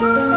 Bye.